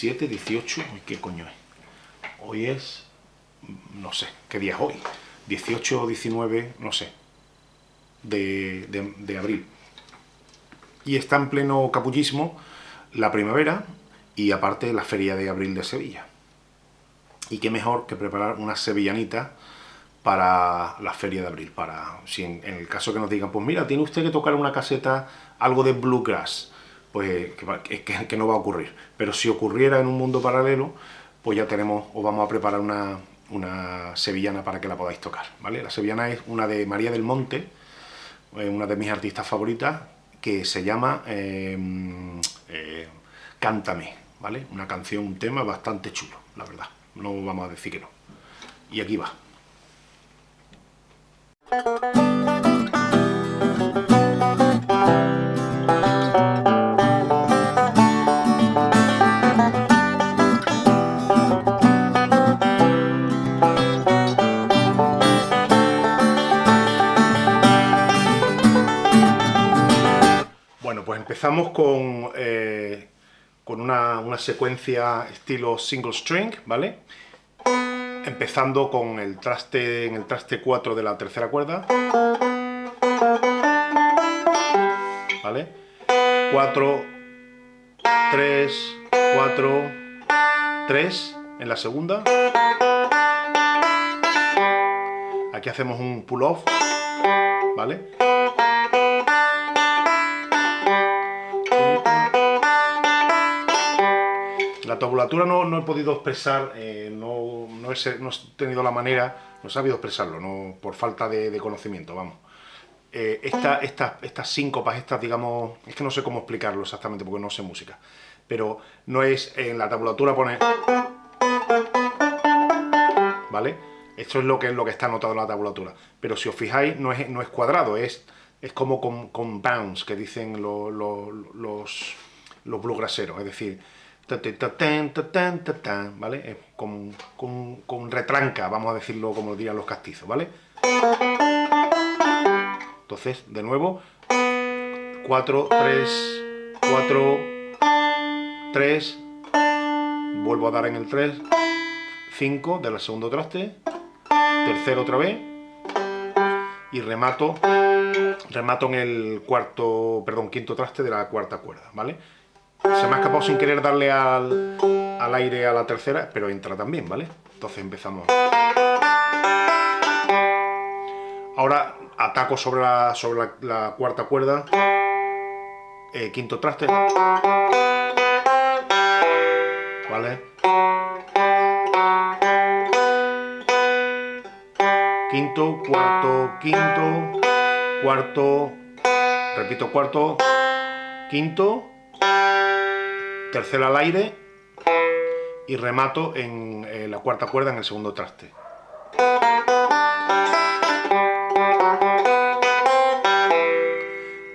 17, 18, ¿qué coño es? Hoy es, no sé, ¿qué día es hoy? 18 o 19, no sé, de, de abril. Y está en pleno capullismo la primavera y aparte la feria de abril de Sevilla. Y qué mejor que preparar una sevillanita para la feria de abril, para si en, el caso que nos digan, pues mira, tiene usted que tocar una caseta algo de bluegrass, pues que, que, no va a ocurrir. Pero si ocurriera en un mundo paralelo, pues ya tenemos, o vamos a preparar una, una sevillana para que la podáis tocar, ¿vale? La sevillana es una de María del Monte, eh, una de mis artistas favoritas, que se llama eh, eh, Cántame, ¿vale? Una canción, un tema bastante chulo, la verdad, no vamos a decir que no. Y aquí va. Empezamos con, eh, con una, una secuencia estilo single string, ¿vale? empezando con el traste, en el traste 4 de la tercera cuerda. ¿Vale? 4, 3, 4, 3 en la segunda. Aquí hacemos un pull-off, ¿vale? La tabulatura no, he podido expresar, eh, no, he, tenido la manera, no he sabido expresarlo, no, por falta de, conocimiento, vamos. Eh, estas síncopas, estas, digamos, es que no sé cómo explicarlo exactamente porque no sé música, pero no es, en la tabulatura pone... ¿Vale? Esto es lo que, lo que está anotado en la tabulatura, pero si os fijáis no es, no es cuadrado, es, es como con, bounce que dicen los, los, los bluegraseros, es decir, ¿vale? Con, con, retranca, vamos a decirlo como dirían los castizos, ¿vale? Entonces, de nuevo, 4, 3, 4, 3, vuelvo a dar en el 3, 5 del segundo traste, tercero otra vez, y remato, remato en el cuarto, perdón, quinto traste de la cuarta cuerda, ¿vale? Se me ha escapado sin querer darle al, aire a la tercera, pero entra también, ¿vale? Entonces empezamos. Ahora ataco sobre la, sobre la, cuarta cuerda, eh, quinto traste, ¿vale? Quinto, cuarto, quinto, cuarto, repito, cuarto, quinto, tercera al aire y remato en eh, la cuarta cuerda en el segundo traste.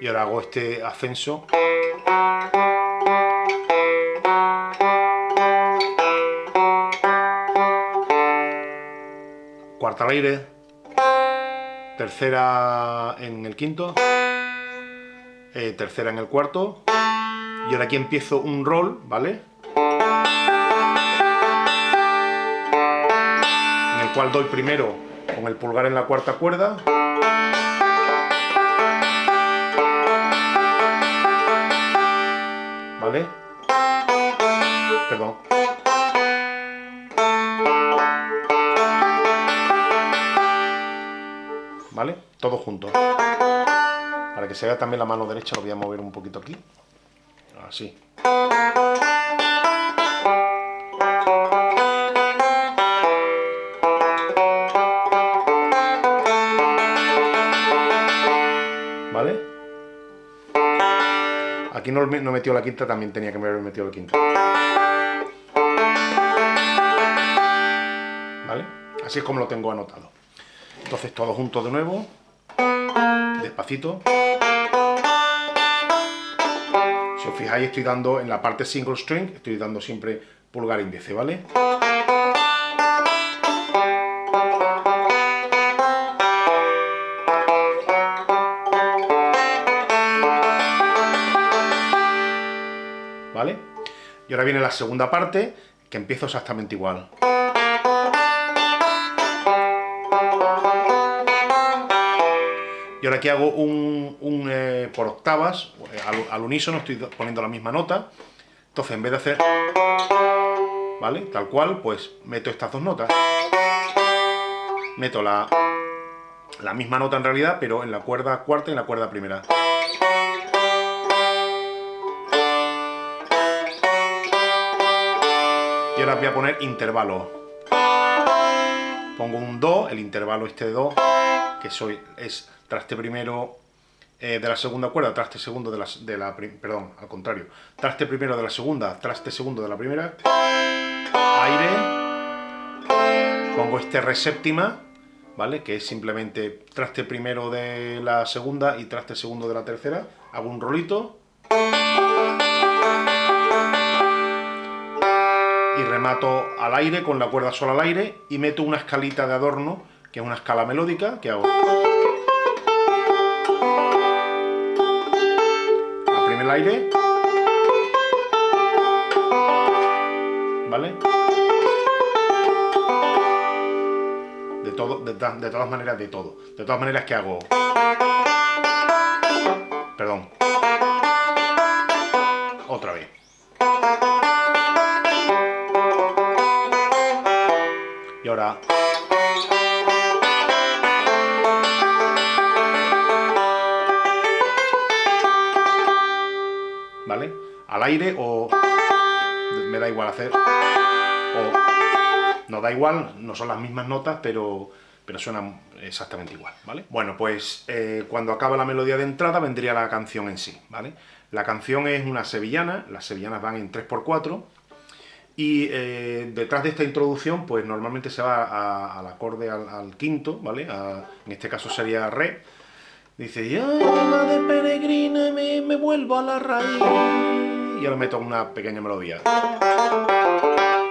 Y ahora hago este ascenso. Cuarta al aire, tercera en el quinto, eh, tercera en el cuarto, y ahora aquí empiezo un roll, ¿vale? En el cual doy primero con el pulgar en la cuarta cuerda. ¿Vale? Perdón. ¿Vale? Todo junto. Para que se vea también la mano derecha lo voy a mover un poquito aquí así. ¿Vale? Aquí no, no metió la quinta, también tenía que haber metido la quinta. ¿Vale? Así es como lo tengo anotado. Entonces todo junto de nuevo, despacito. Si os fijáis estoy dando en la parte single string, estoy dando siempre pulgar índice, ¿vale? ¿Vale? Y ahora viene la segunda parte, que empiezo exactamente igual. Y ahora aquí hago un, eh, por octavas, eh, al, unísono estoy poniendo la misma nota. Entonces, en vez de hacer... ¿Vale? Tal cual, pues meto estas dos notas. Meto la, la misma nota en realidad, pero en la cuerda cuarta y en la cuerda primera. Y ahora voy a poner intervalo. Pongo un Do, el intervalo este de Do, que soy, es traste primero eh, de la segunda cuerda, traste segundo de la, de la... Perdón, al contrario. Traste primero de la segunda, traste segundo de la primera. Aire. Pongo este re séptima, ¿vale? Que es simplemente traste primero de la segunda y traste segundo de la tercera. Hago un rolito. Y remato al aire, con la cuerda sola al aire, y meto una escalita de adorno, que es una escala melódica, que hago... el aire. ¿Vale? De, todo, de, de todas maneras, de todo. De todas maneras, que hago? Al aire o me da igual hacer, o no da igual, no son las mismas notas, pero, pero suenan exactamente igual, ¿vale? Bueno, pues eh, cuando acaba la melodía de entrada vendría la canción en sí, ¿vale? La canción es una sevillana, las sevillanas van en 3x4, y eh, detrás de esta introducción, pues normalmente se va al acorde al, quinto, ¿vale? en este caso sería Re. Dice, ya de peregrina me, me vuelvo a la raíz y ahora meto una pequeña melodía.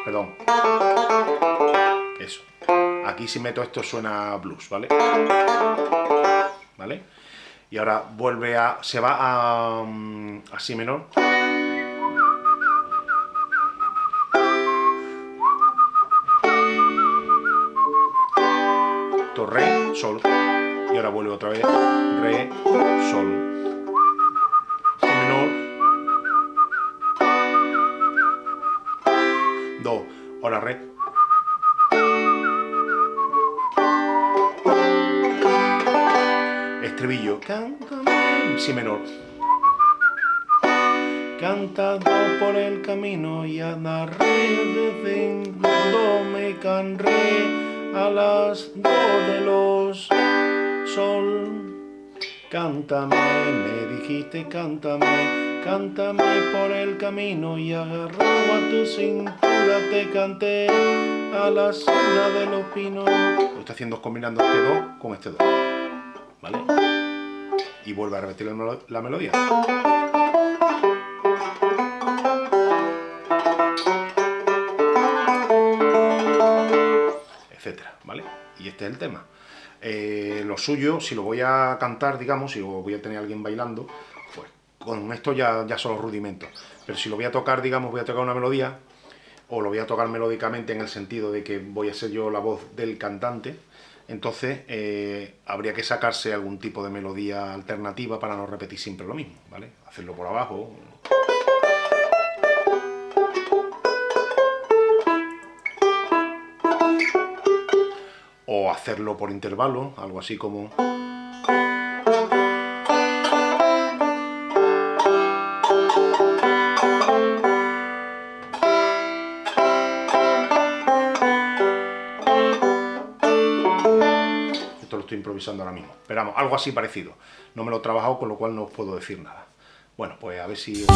Perdón. Eso. Aquí si meto esto suena blues, ¿vale? ¿Vale? Y ahora vuelve a... se va a... Mm, a si menor. re, sol. Y ahora vuelve otra vez, re, sol. Ahora re. Estribillo. Cántame. Si menor. Cantado por el camino y andaré desde cuando me canré a las dos de los sol. Cántame, me dijiste cántame, Cántame por el camino y agarrado a tu cintura te canté a la sombra de los pinos. Lo estoy haciendo combinando este do con este do. ¿Vale? Y vuelve a repetir la melodía. Etcétera, ¿vale? Y este es el tema. Eh, lo suyo, si lo voy a cantar, digamos, si voy a tener a alguien bailando, con esto ya, ya son los rudimentos. Pero si lo voy a tocar, digamos, voy a tocar una melodía, o lo voy a tocar melódicamente en el sentido de que voy a ser yo la voz del cantante, entonces eh, habría que sacarse algún tipo de melodía alternativa para no repetir siempre lo mismo, ¿vale? Hacerlo por abajo. O hacerlo por intervalo, algo así como... estoy improvisando ahora mismo. Pero vamos, algo así parecido. No me lo he trabajado, con lo cual no os puedo decir nada. Bueno, pues a ver si... Os...